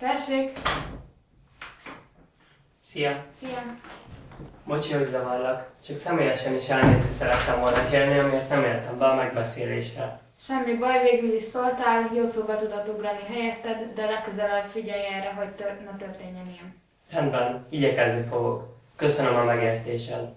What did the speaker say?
Tessék! Szia! Szia! Bocsi, hogy zavarlak. Csak személyesen is elnézést szerettem volna kérni, amiért nem értem be a megbeszélésre. Semmi baj, végül is szóltál, Jocóba tudott ugrani helyetted, de legközelebb figyelj erre, hogy tör- ne történjen ilyen. Rendben, igyekezni fogok. Köszönöm a megértésed.